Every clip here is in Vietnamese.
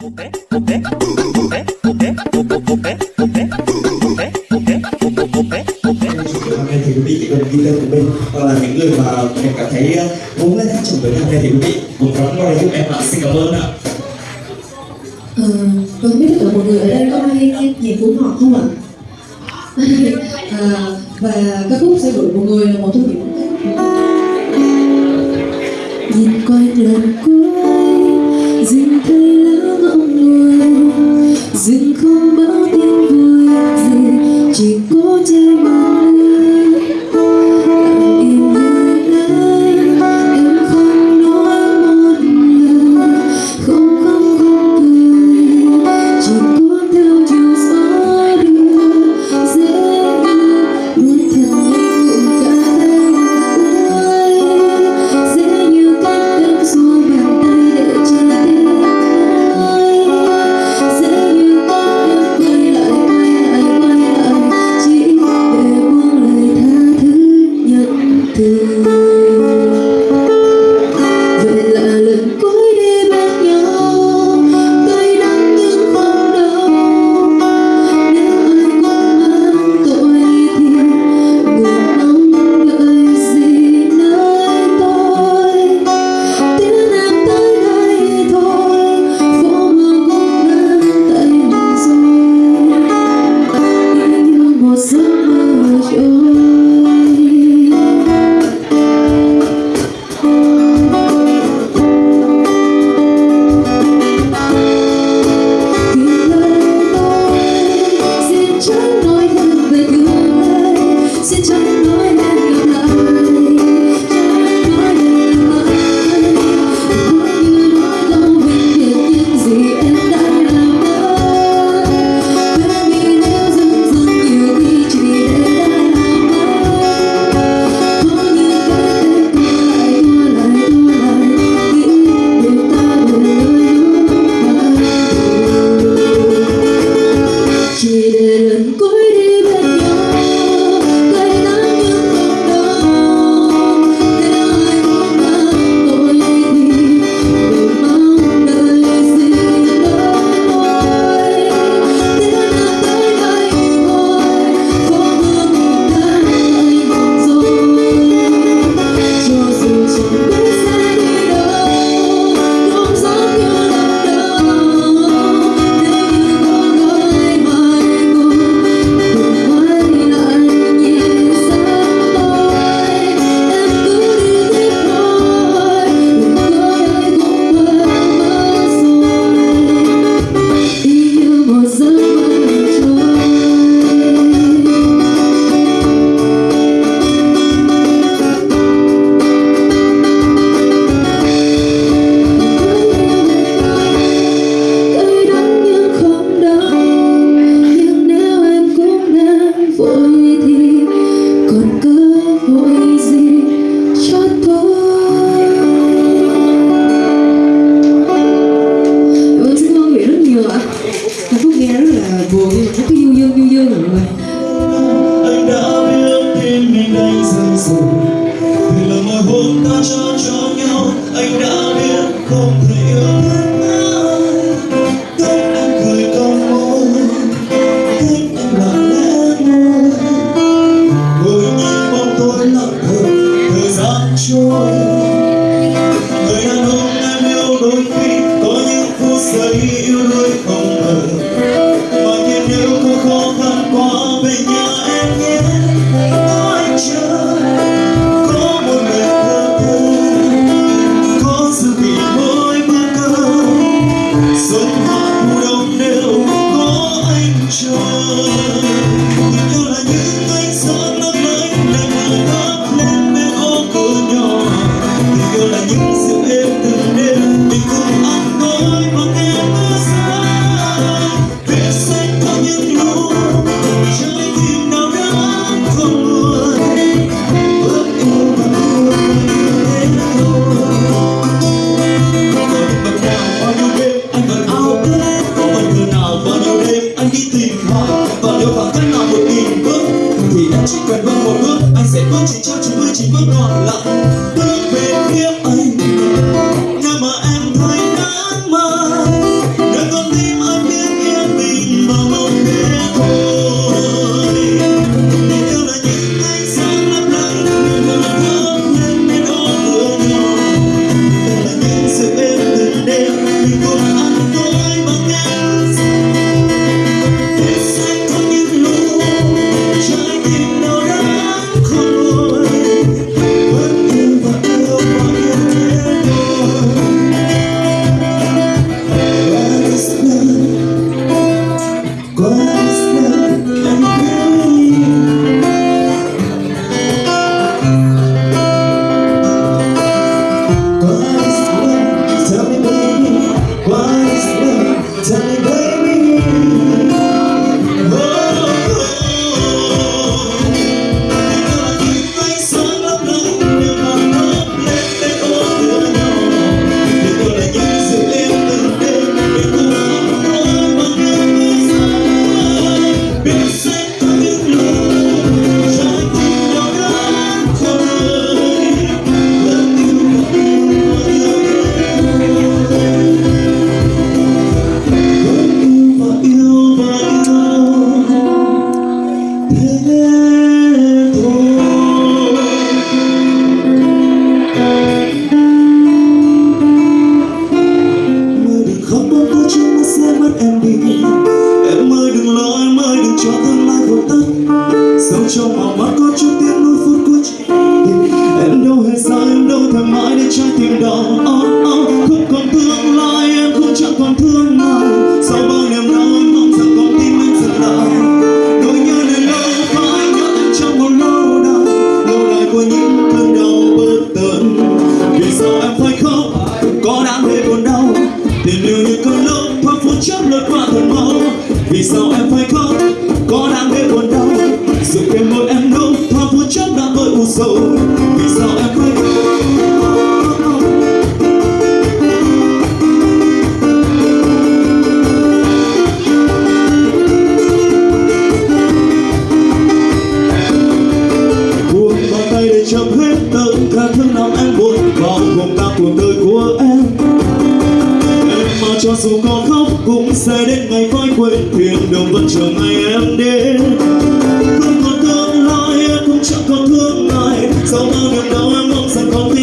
thì quý vị đồng đi lên của mình hoặc là những người mà mình cảm thấy muốn lên phát triển với đam mê thì quý vị cùng đón mời giúp em ạ xin cảm ơn ạ Ừ, tôi biết là một người ở đây có ai nhìn của họ không ạ? à, và ca khúc sẽ đổi một người là một thu những nhìn quanh lần cuối dừng không bao tiếng vui gì chỉ cố che mắt lương compro you. thương cả thương lòng em buồn bao gồm cả cuộc đời của em. Em mà cho dù có khóc cũng sẽ đến ngày coi quên thiên đường vẫn chờ ngày em đến. Không còn tương lai em cũng chẳng còn thương ai, sau bao niềm đau em mong rằng có khi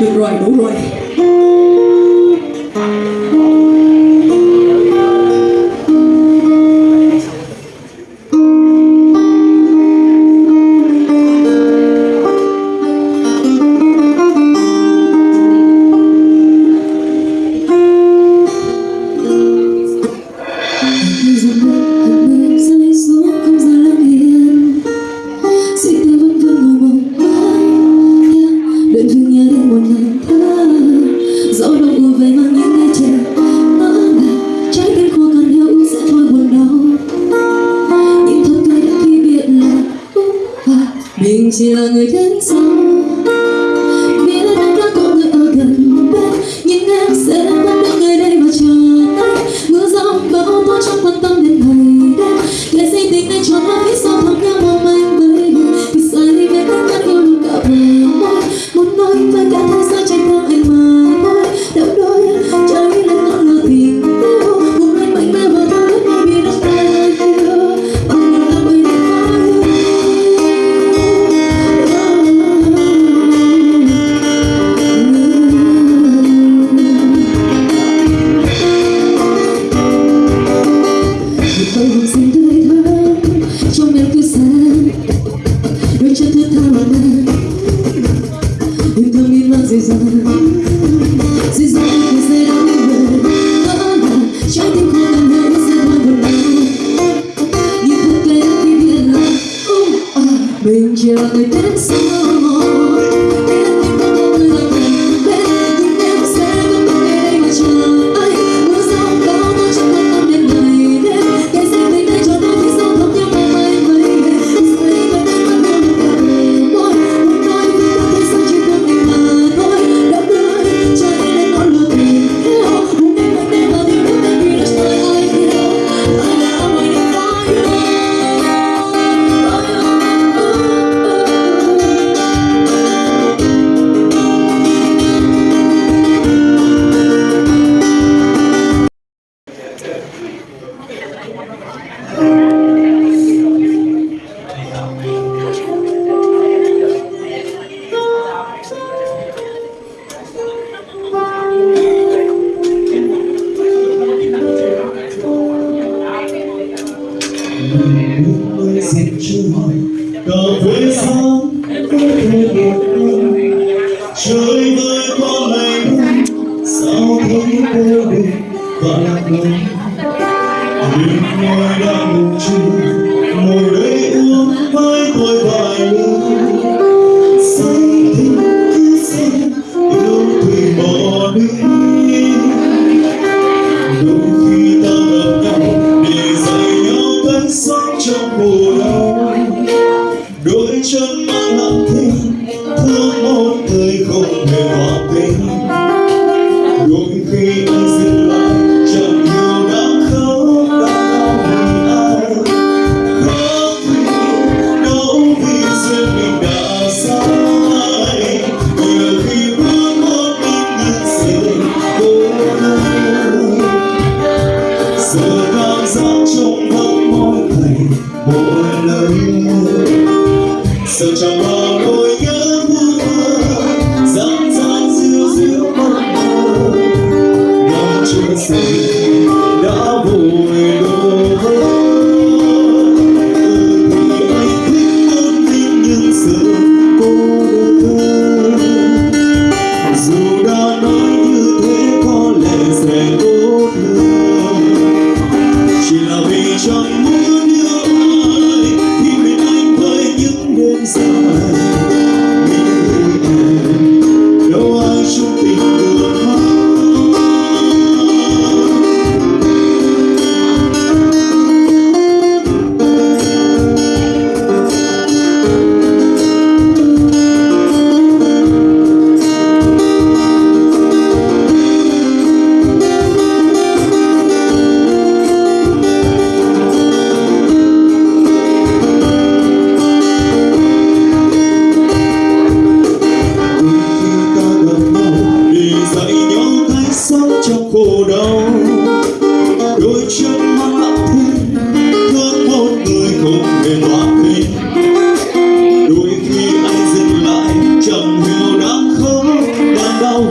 được rồi đủ rồi. 是两个人走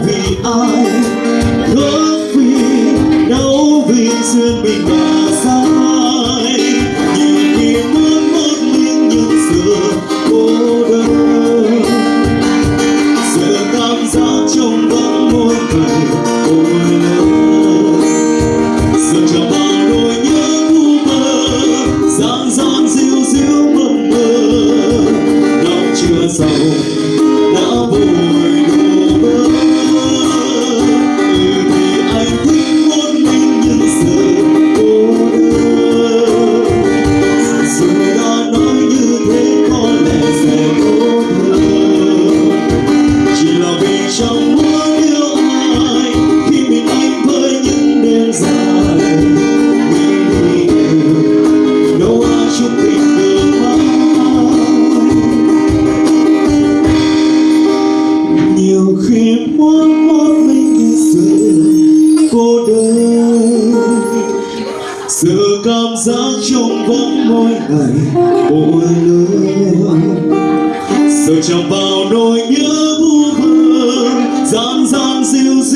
vì ai? Khóc vì đau vì duyên mình ai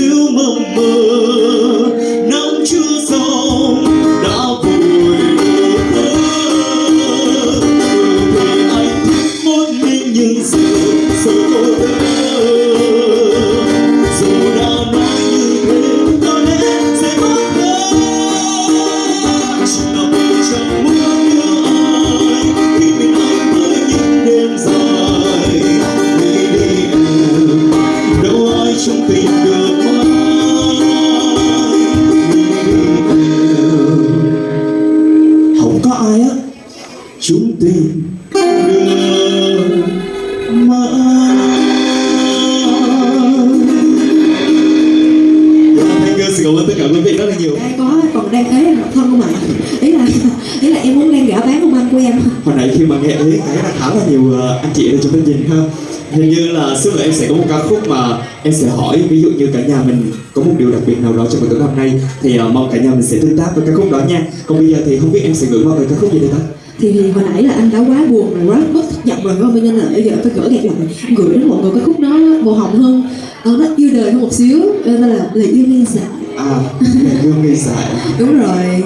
to my mind. chúng tình đưa mãi. Dạ, Thanh Cơ xin cảm ơn tất cả quý vị rất là nhiều. Có còn đang ế độc thân không ạ? Ý là ý là em muốn đang gã bán ông anh của em. Hồi nãy khi mà nghe ế thấy là khá là nhiều ờ, anh chị ở trong chương nhìn ha. Hình như là xưa em sẽ có một ca khúc mà em sẽ hỏi ví dụ như cả nhà mình có một điều đặc biệt nào đó trong buổi tối hôm nay thì ờ, mong cả nhà mình sẽ tương tác với ca khúc đó nha. Còn bây giờ thì không biết em sẽ gửi mọi người ca khúc gì đây ta? thì hồi nãy là anh đã quá buồn rồi quá mất nhọc rồi không? Cho nên là bây giờ tôi gửi gạt lại, gửi đến mọi người cái khúc đó màu hồng hơn, ờ, nó yêu đời hơn một xíu, ờ, nên là lời yêu nghi dại. À, yêu nghi dại. Đúng rồi.